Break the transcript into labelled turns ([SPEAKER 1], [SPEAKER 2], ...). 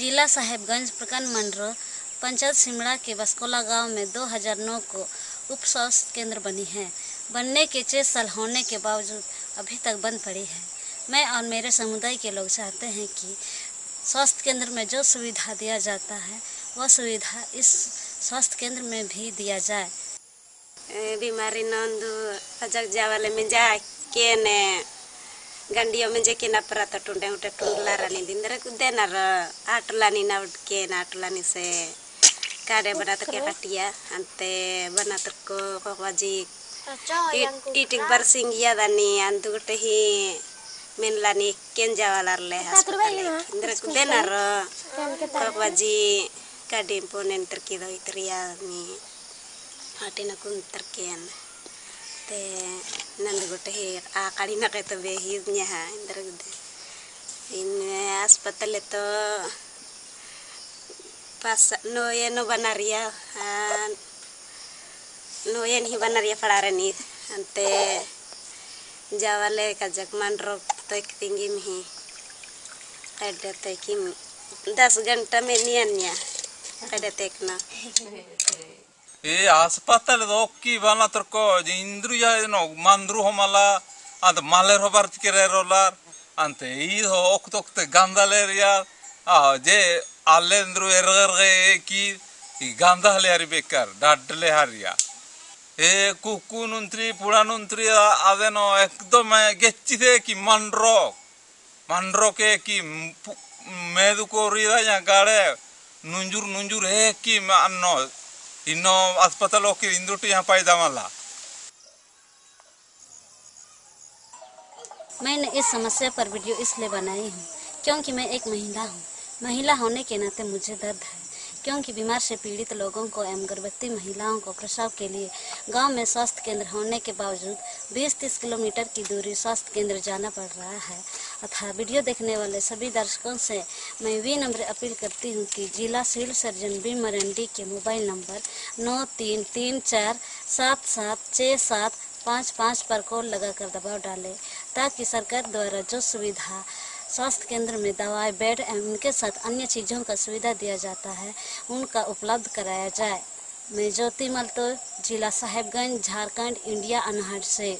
[SPEAKER 1] जिला साहेबगंज प्रखंड मंडल पंचायत सिमड़ा के बसकोला गाँव में 2009 को उप स्वास्थ्य केंद्र बनी है। बनने के छः साल होने के बावजूद अभी तक बंद पड़ी है। मैं और मेरे समुदाय के लोग चाहते हैं कि स्वास्थ्य केंद्र में जो सुविधा दिया जाता है, वह सुविधा इस स्वास्थ्य केंद्र में भी दिया जाए।
[SPEAKER 2] बीमारी नंदु, अजक जावाले में जा के ने gandia menjeki na perata tunda yang udah tunda lara nih dindera kuda nara atula nih na ke na atula se kare bana tuh kayak ante bana tuh kok wajib itik bersing ya dani antu teh min lani kenja walar leh dindera kuda nara kok wajib kade imponen terkido ya, nih hati nakun terkian teh nandu gote her a kali na kaito be hid nya ha indra gude pas no yen no banaria a no yen hi banaria falare ni ante jawale kajak jakman rok toik tinggi mi kada toikim das ganta
[SPEAKER 3] me nian nya kada tekna e aspatale doki vanatarko jindruya no mandru homala ad malerobar tikere rolar ante ido okdokte gandaleria a je alendru erger ke ki igandaleria bekar dadle haria e kukunu ntri pula ntri aveno ekdoma getchite ki mandro mandroke ki meduko rida nyagare nunjur nunjur he इन्नो अस्पताल होकर इंदुटी यहाँ पैदा माला।
[SPEAKER 1] मैंने इस समस्या पर video इसलिए बनाई हूँ, क्योंकि मैं एक महिला हूँ। महिला होने के नाते मुझे दर्द है। क्योंकि बीमार से पीड़ित लोगों को एवं गर्भवती महिलाओं को प्रसव के लिए गाँव में स्वास्थ्य केंद्र होने के बावजूद 20-30 किलोमीटर की दूरी स्वास्थ्य केंद्र जाना पड़ रहा है। अतः वीडियो देखने वाले सभी दर्शकों से मैं वी नंबर अपील करती हूँ कि जिला सिविल सर्जन बी मरंडी के मोबाइल नंबर नौ तीन तीन चार सात सात छः सात पाँच पाँच पर कॉल लगाकर दबाव डालें ताकि सरकार द्वारा जो सुविधा स्वास्थ्य केंद्र में दवाई, बेड एवं उनके साथ अन्य चीज़ों का सुविधा दिया जाता है, उनका उपलब्ध कराया जाए। मैं ज्योति मल्तो जिला साहेबगंज, झारखंड, इंडिया अनहट से।